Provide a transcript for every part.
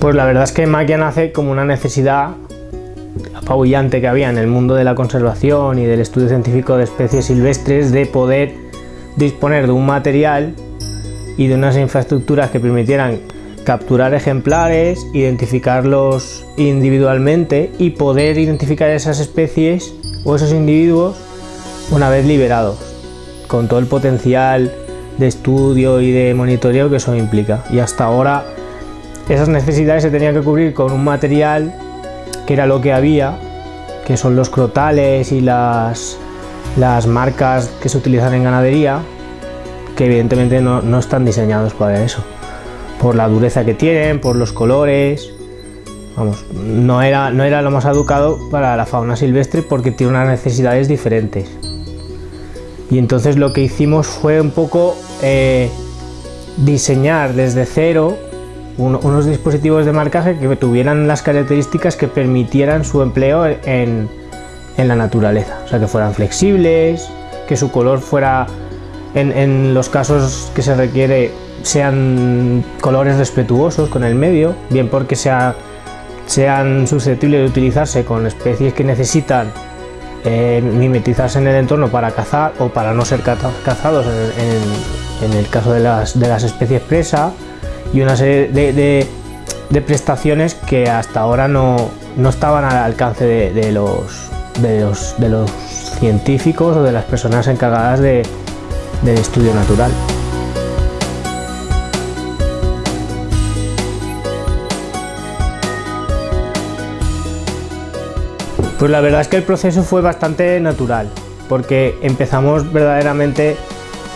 Pues la verdad es que Maquia nace como una necesidad apabullante que había en el mundo de la conservación y del estudio científico de especies silvestres de poder disponer de un material y de unas infraestructuras que permitieran capturar ejemplares, identificarlos individualmente y poder identificar esas especies o esos individuos una vez liberados, con todo el potencial de estudio y de monitoreo que eso implica. Y hasta ahora esas necesidades se tenían que cubrir con un material que era lo que había, que son los crotales y las, las marcas que se utilizan en ganadería, que evidentemente no, no están diseñados para eso. Por la dureza que tienen, por los colores, Vamos, no era, no era lo más educado para la fauna silvestre porque tiene unas necesidades diferentes. Y entonces lo que hicimos fue un poco eh, diseñar desde cero unos dispositivos de marcaje que tuvieran las características que permitieran su empleo en, la naturaleza. O sea, que fueran flexibles, que su color fuera, en, los casos que se requiere, sean colores respetuosos con el medio, bien porque sea, sean susceptibles de utilizarse con especies que necesitan eh, mimetizarse en el entorno para cazar o para no ser cazados en, el caso de las, de las especies presa y una serie de, prestaciones que hasta ahora no, estaban al alcance de, los, de, los, científicos o de las personas encargadas del estudio natural. Pues la verdad es que el proceso fue bastante natural, porque empezamos verdaderamente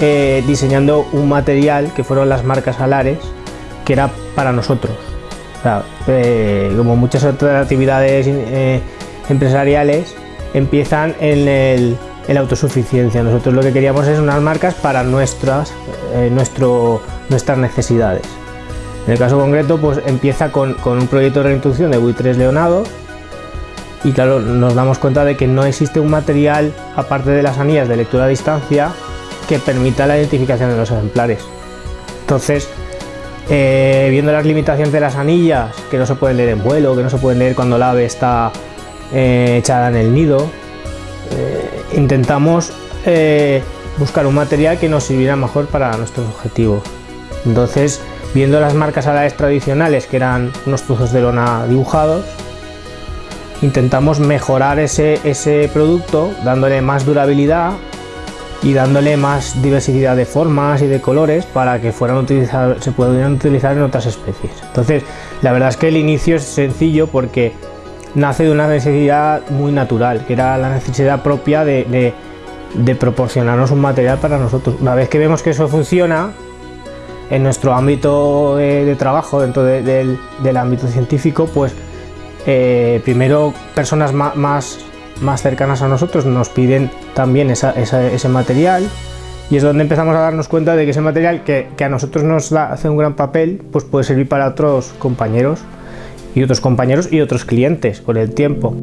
eh, diseñando un material que fueron las marcas alares, que era para nosotros. Eh, como muchas otras actividades eh, empresariales, empiezan en, la autosuficiencia. Nosotros lo que queríamos es unas marcas para nuestras, eh, nuestro, nuestras necesidades. En el caso concreto, pues empieza con, un proyecto de reintroducción de buitres leonados y claro, nos damos cuenta de que no existe un material, aparte de las anillas de lectura a distancia, que permita la identificación de los ejemplares. Entonces, eh, viendo las limitaciones de las anillas, que no se pueden leer en vuelo, que no se pueden leer cuando la ave está eh, echada en el nido, eh, intentamos buscar un material que nos sirviera mejor para nuestros objetivos. Entonces, viendo las marcas alares tradicionales, que eran unos trozos de lona dibujados, intentamos mejorar ese producto dándole más durabilidad y dándole más diversidad de formas y de colores para que fueran se pudieran utilizar en otras especies. Entonces, la verdad es que el inicio es sencillo porque nace de una necesidad muy natural, que era la necesidad propia de, proporcionarnos un material para nosotros. Una vez que vemos que eso funciona, en nuestro ámbito de, trabajo, dentro del, ámbito científico, pues eh, primero personas más más cercanas a nosotros nos piden también ese material y es donde empezamos a darnos cuenta de que ese material que, a nosotros nos hace un gran papel pues puede servir para otros compañeros y otros compañeros y otros clientes con el tiempo.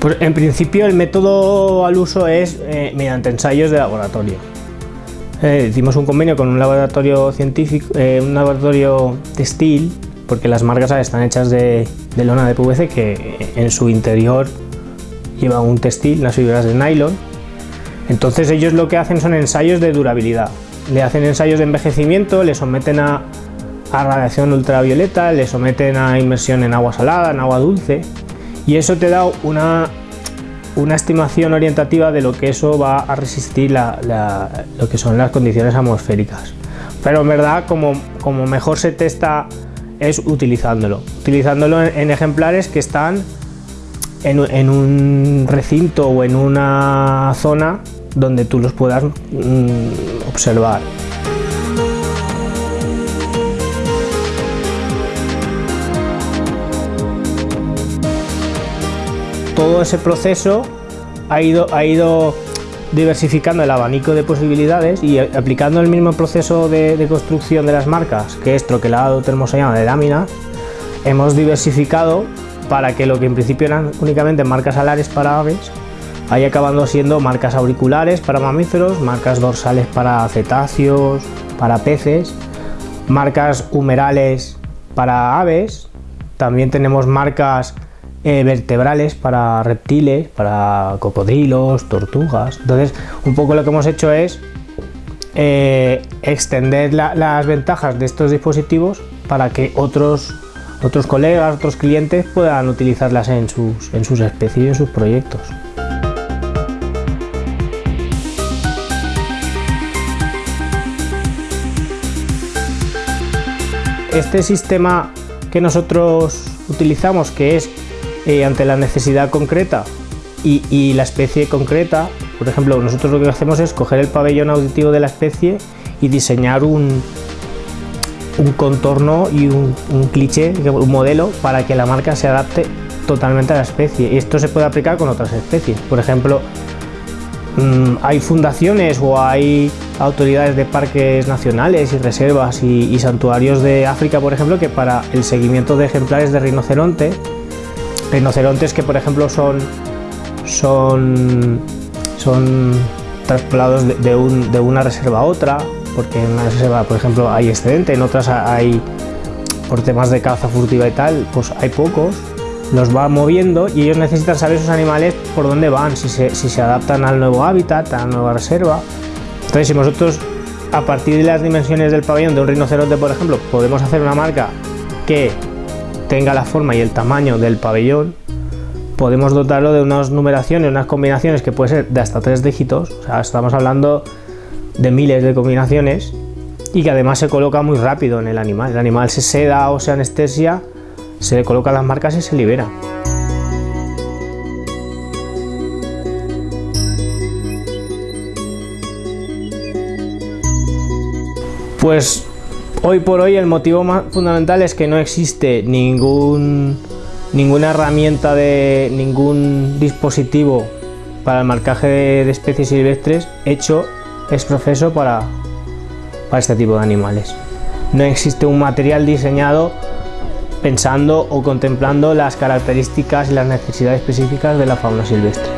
Pues en principio el método al uso es eh, mediante ensayos de laboratorio. Eh, hicimos un convenio con un laboratorio científico, eh, un laboratorio textil, porque las marcas están hechas de, lona de PVC que en su interior lleva un textil, unas fibras de nylon. Entonces ellos lo que hacen son ensayos de durabilidad. Le hacen ensayos de envejecimiento, le someten a, a radiación ultravioleta, le someten a inmersión en agua salada, en agua dulce y eso te da una una estimación orientativa de lo que eso va a resistir lo que son las condiciones atmosféricas. Pero en verdad, como, como mejor se testa es utilizándolo. Utilizándolo en, ejemplares que están en, un recinto o en una zona donde tú los puedas mm, observar. Ese proceso ha ido, diversificando el abanico de posibilidades y aplicando el mismo proceso de, construcción de las marcas, que es troquelado termosellado de láminas, hemos diversificado para que lo que en principio eran únicamente marcas alares para aves, ahí acabando siendo marcas auriculares para mamíferos, marcas dorsales para cetáceos, para peces, marcas humerales para aves, también tenemos marcas eh, vertebrales para reptiles, para cocodrilos, tortugas. Entonces, un poco lo que hemos hecho es eh, extender las ventajas de estos dispositivos para que otros, otros colegas, otros clientes puedan utilizarlas en sus, en sus especies y en sus proyectos. Este sistema que nosotros utilizamos, que es eh, ante la necesidad concreta y, la especie concreta, por ejemplo, nosotros lo que hacemos es coger el pabellón auditivo de la especie y diseñar un, un contorno y un, cliché, un modelo para que la marca se adapte totalmente a la especie. Y esto se puede aplicar con otras especies. Por ejemplo, mm, hay fundaciones o hay autoridades de parques nacionales y reservas y, santuarios de África, por ejemplo, que para el seguimiento de ejemplares de rinoceronte, rinocerontes que por ejemplo son, son son traspolados de, una reserva a otra, porque en una reserva, por ejemplo, hay excedente, en otras hay, por temas de caza furtiva y tal, pues hay pocos, los va moviendo y ellos necesitan saber esos animales por dónde van, si se, si se adaptan al nuevo hábitat, a la nueva reserva. Entonces, si nosotros, a partir de las dimensiones del pabellón de un rinoceronte, por ejemplo, podemos hacer una marca que tenga la forma y el tamaño del pabellón, podemos dotarlo de unas numeraciones, unas combinaciones que puede ser de hasta tres dígitos, o sea, estamos hablando de miles de combinaciones y que además se coloca muy rápido en el animal. El animal se seda o se anestesia, se le colocan las marcas y se libera. Pues hoy por hoy el motivo más fundamental es que no existe ningún ninguna herramienta de ningún dispositivo para el marcaje de, especies silvestres hecho es profeso para, para este tipo de animales. No existe un material diseñado pensando o contemplando las características y las necesidades específicas de la fauna silvestre.